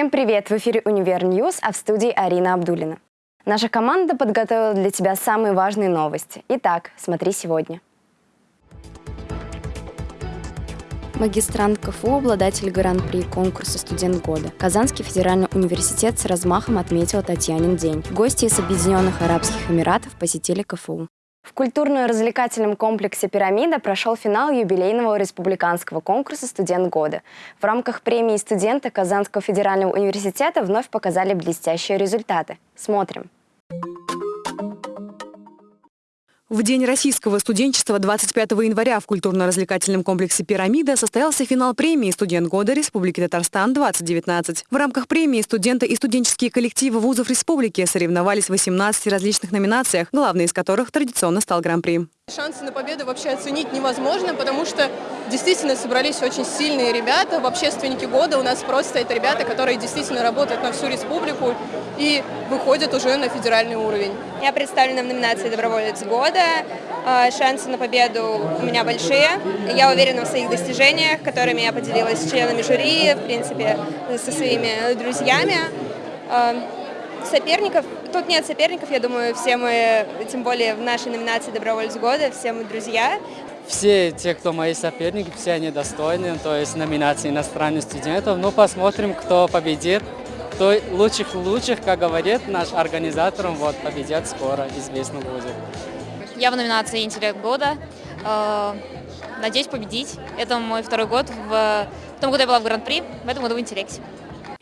Всем привет! В эфире «Универ Ньюс», а в студии Арина Абдулина. Наша команда подготовила для тебя самые важные новости. Итак, смотри сегодня. Магистрант КФУ, обладатель гран-при конкурса «Студент года». Казанский федеральный университет с размахом отметил Татьянин день. Гости из Объединенных Арабских Эмиратов посетили КФУ. В культурно-развлекательном комплексе «Пирамида» прошел финал юбилейного республиканского конкурса «Студент года». В рамках премии студента Казанского федерального университета вновь показали блестящие результаты. Смотрим. В День российского студенчества 25 января в культурно-развлекательном комплексе «Пирамида» состоялся финал премии «Студент года Республики Татарстан-2019». В рамках премии студенты и студенческие коллективы вузов республики соревновались в 18 различных номинациях, главной из которых традиционно стал Гран-при. Шансы на победу вообще оценить невозможно, потому что действительно собрались очень сильные ребята. В общественнике года у нас просто это ребята, которые действительно работают на всю республику и выходят уже на федеральный уровень. Я представлена в номинации «Доброволец года». А, шансы на победу у меня большие. Я уверена в своих достижениях, которыми я поделилась с членами жюри, в принципе, со своими друзьями. Соперников, тут нет соперников, я думаю, все мы, тем более в нашей номинации «Добровольец года», все мы друзья. Все те, кто мои соперники, все они достойны, то есть номинации иностранных студентов. Ну, посмотрим, кто победит. То лучших лучших, как говорит наш организатор, вот, победят скоро, известно будет. Я в номинации «Интеллект года». Э, надеюсь победить. Это мой второй год. В том году я была в Гран-при, в этом году в «Интеллекте».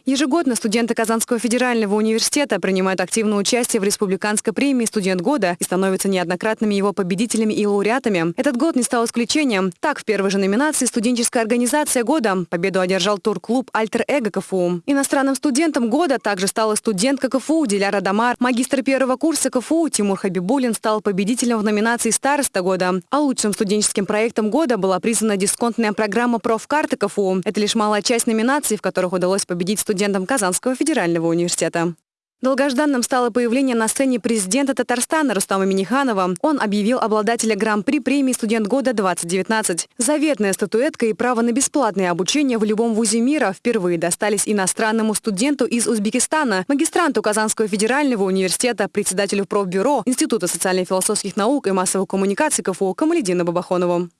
Ежегодно студенты Казанского федерального университета принимают активное участие в республиканской премии «Студент года» и становятся неоднократными его победителями и лауреатами. Этот год не стал исключением. Так, в первой же номинации «Студенческая организация года» победу одержал турклуб «Альтер Эго КФУ». Иностранным студентом года также стала студентка КФУ Диляра Дамар. Магистр первого курса КФУ Тимур Хабибулин стал победителем в номинации «Староста года». А лучшим студенческим проектом года была признана дисконтная программа «Профкарты КФУ». Это лишь малая часть номинаций, в которых удалось победить студентам студентом Казанского федерального университета. Долгожданным стало появление на сцене президента Татарстана Рустама Миниханова. Он объявил обладателя Гран-при премии «Студент года-2019». Заветная статуэтка и право на бесплатное обучение в любом вузе мира впервые достались иностранному студенту из Узбекистана, магистранту Казанского федерального университета, председателю профбюро Института социально-философских наук и массовых коммуникаций КФУ Камаледину Бабахонову.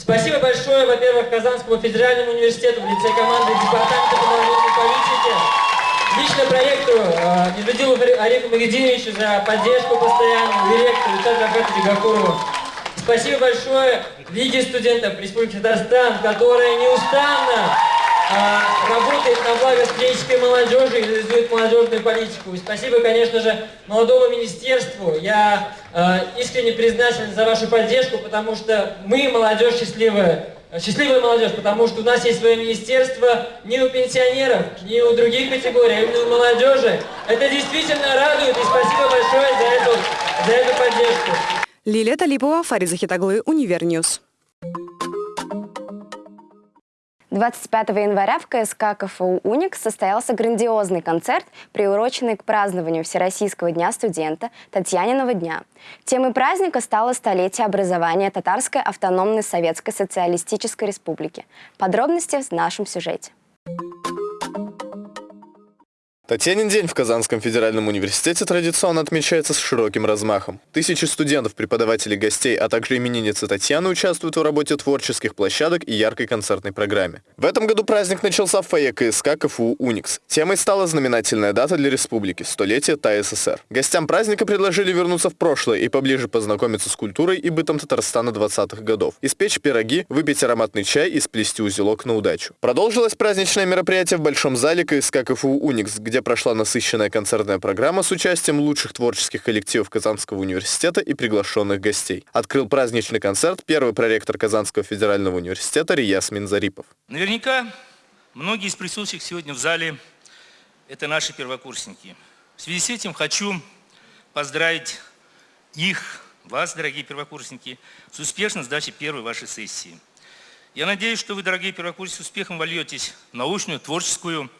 Спасибо большое, во-первых, Казанскому федеральному университету в лице команды Департамента по политики, лично проекту э, Медведилу Олегу Магединовичу за поддержку постоянную, директору Виталию Рафатовичу Гакурову. Спасибо большое Лиге студентов Республики Татарстан, которая неустанно работает на благо студенческой молодежи и реализует молодежную политику. И спасибо, конечно же, молодому министерству. Я а, искренне признателен за вашу поддержку, потому что мы, молодежь счастливая, счастливая молодежь, потому что у нас есть свое министерство не у пенсионеров, не у других категорий, а именно у молодежи. Это действительно радует, и спасибо большое за эту, за эту поддержку. Лилия Талипова, Фарид Захитуглы, Универньюз. 25 января в КСК КФУ «Уникс» состоялся грандиозный концерт, приуроченный к празднованию Всероссийского дня студента Татьяниного дня. Темой праздника стало столетие образования Татарской автономной Советской Социалистической Республики. Подробности в нашем сюжете. Татьянин день в Казанском федеральном университете традиционно отмечается с широким размахом. Тысячи студентов, преподавателей, гостей, а также именинницы Татьяны участвуют в работе творческих площадок и яркой концертной программе. В этом году праздник начался в фойе КСК КФУ «Уникс». Темой стала знаменательная дата для республики – столетие ТАССР. Гостям праздника предложили вернуться в прошлое и поближе познакомиться с культурой и бытом Татарстана 20-х годов, испечь пироги, выпить ароматный чай и сплести узелок на удачу. Продолжилось праздничное мероприятие в Большом зале КСК КФУ «Уникс», где где прошла насыщенная концертная программа с участием лучших творческих коллективов Казанского университета и приглашенных гостей. Открыл праздничный концерт первый проректор Казанского федерального университета Рияс Минзарипов. Наверняка многие из присутствующих сегодня в зале – это наши первокурсники. В связи с этим хочу поздравить их, вас, дорогие первокурсники, с успешной сдачей первой вашей сессии. Я надеюсь, что вы, дорогие первокурсники, с успехом вольетесь в научную, творческую,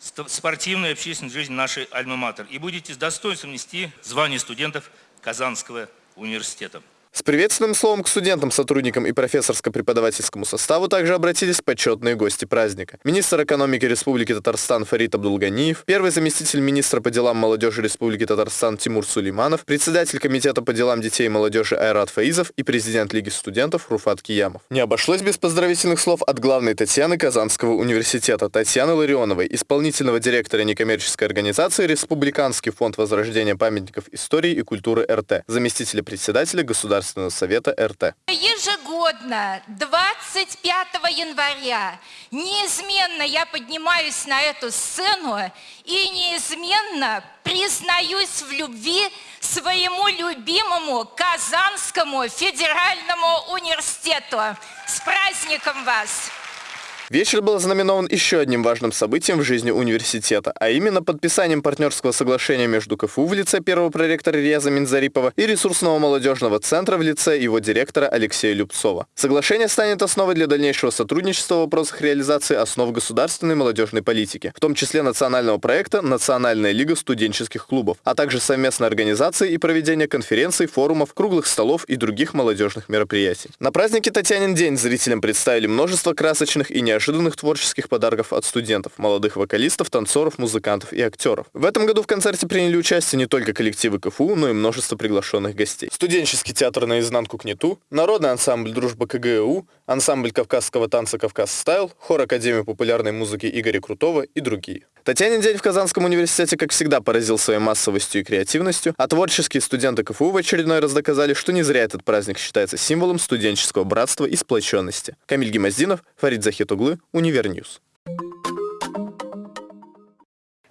спортивную и общественную жизнь нашей Альма-Матер и будете с достоинством нести звание студентов Казанского университета. С приветственным словом к студентам, сотрудникам и профессорско-преподавательскому составу также обратились почетные гости праздника. Министр экономики Республики Татарстан Фарид Абдулганиев, первый заместитель министра по делам молодежи Республики Татарстан Тимур Сулейманов, председатель комитета по делам детей и молодежи Айрат Фаизов и президент Лиги студентов Руфат Киямов. Не обошлось без поздравительных слов от главной Татьяны Казанского университета Татьяны Ларионовой, исполнительного директора некоммерческой организации Республиканский фонд возрождения памятников истории и культуры РТ, заместителя председателя Государственного совета РТ. Ежегодно 25 января неизменно я поднимаюсь на эту сцену и неизменно признаюсь в любви своему любимому Казанскому федеральному университету. С праздником вас! Вечер был знаменован еще одним важным событием в жизни университета, а именно подписанием партнерского соглашения между КФУ в лице первого проректора Реза Минзарипова и ресурсного молодежного центра в лице его директора Алексея Любцова. Соглашение станет основой для дальнейшего сотрудничества в вопросах реализации основ государственной молодежной политики, в том числе национального проекта «Национальная лига студенческих клубов», а также совместной организации и проведения конференций, форумов, круглых столов и других молодежных мероприятий. На празднике Татьянин день зрителям представили множество красочных и неожиданных неожиданных творческих подарков от студентов, молодых вокалистов, танцоров, музыкантов и актеров. В этом году в концерте приняли участие не только коллективы КФУ, но и множество приглашенных гостей. Студенческий театр «Наизнанку» КНИТУ, народный ансамбль «Дружба КГУ», ансамбль кавказского танца «Кавказ Стайл», хор Академии популярной музыки Игоря Крутого и другие. Татьянин день в Казанском университете, как всегда, поразил своей массовостью и креативностью, а творческие студенты КФУ в очередной раз доказали, что не зря этот праздник считается символом студенческого братства и сплоченности. Камиль Гемоздинов, Фарид Захитуглы, Универньюз.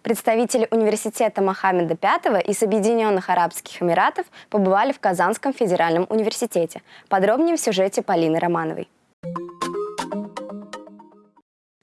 Представители университета Мохаммеда V из Объединенных Арабских Эмиратов побывали в Казанском федеральном университете. Подробнее в сюжете Полины Романовой.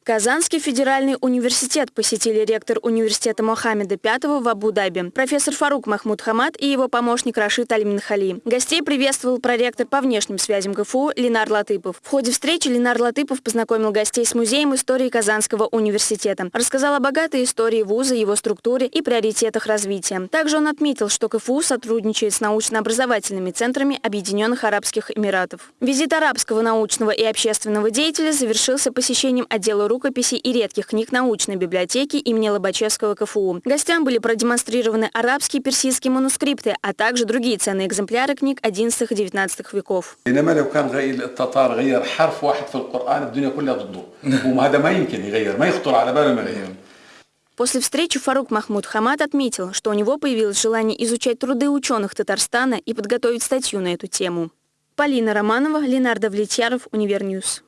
Казанский федеральный университет посетили ректор университета Мохаммеда V в Абу-Даби, профессор Фарук Махмуд Хамад и его помощник Рашид Аль-Минхали. Гостей приветствовал проректор по внешним связям КФУ Ленар Латыпов. В ходе встречи Ленар Латыпов познакомил гостей с Музеем истории Казанского университета. Рассказал о богатой истории вуза, его структуре и приоритетах развития. Также он отметил, что КФУ сотрудничает с научно-образовательными центрами Объединенных Арабских Эмиратов. Визит арабского научного и общественного деятеля завершился посещением отдела рукописей и редких книг научной библиотеки имени Лобачевского КФУ. Гостям были продемонстрированы арабские и персидские манускрипты, а также другие ценные экземпляры книг 11 и 19 веков. После встречи Фарук Махмуд Хамад отметил, что у него появилось желание изучать труды ученых Татарстана и подготовить статью на эту тему. Полина Романова, Ленардо Влетьяров, Универньюз.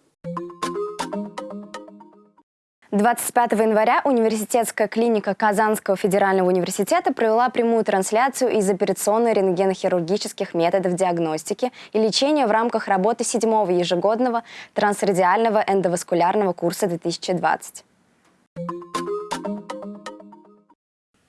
25 января университетская клиника Казанского федерального университета провела прямую трансляцию из операционной рентгенохирургических методов диагностики и лечения в рамках работы седьмого ежегодного трансрадиального эндоваскулярного курса 2020.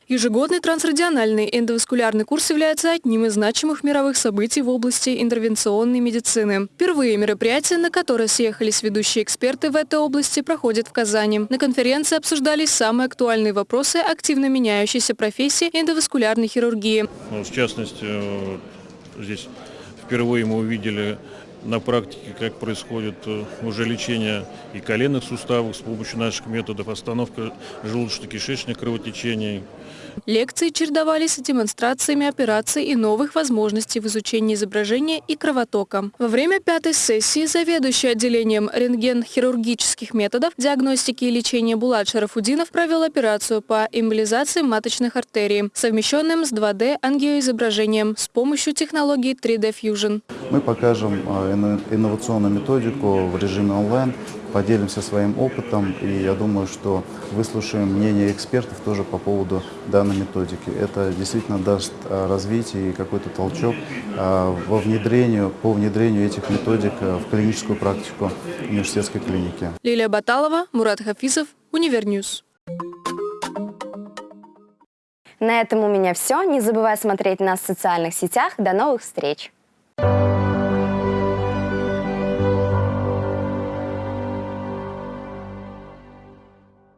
Ежегодный трансрадиальный эндоваскулярный курс является одним из значимых мировых событий в области интервенционной медицины. Впервые мероприятие, на которое съехались ведущие эксперты в этой области, проходит в Казани. На конференции обсуждались самые актуальные вопросы активно меняющейся профессии эндоваскулярной хирургии. Ну, в частности, э, здесь впервые мы увидели на практике, как происходит э, уже лечение и коленных суставов с помощью наших методов, остановка желудочно-кишечных кровотечений, Лекции чередовались с демонстрациями операций и новых возможностей в изучении изображения и кровотока. Во время пятой сессии заведующий отделением рентген-хирургических методов диагностики и лечения Булат Шарафудинов провел операцию по эмболизации маточных артерий, совмещенным с 2D-ангиоизображением с помощью технологии 3D Fusion. Мы покажем а, инновационную методику в режиме онлайн, поделимся своим опытом, и я думаю, что выслушаем мнение экспертов тоже по поводу данной методики. Это действительно даст а, развитие и какой-то толчок а, во внедрению, по внедрению этих методик а, в клиническую практику университетской клиники. Лилия Баталова, Мурат Хафизов, Универньюз. На этом у меня все. Не забывай смотреть нас в социальных сетях. До новых встреч!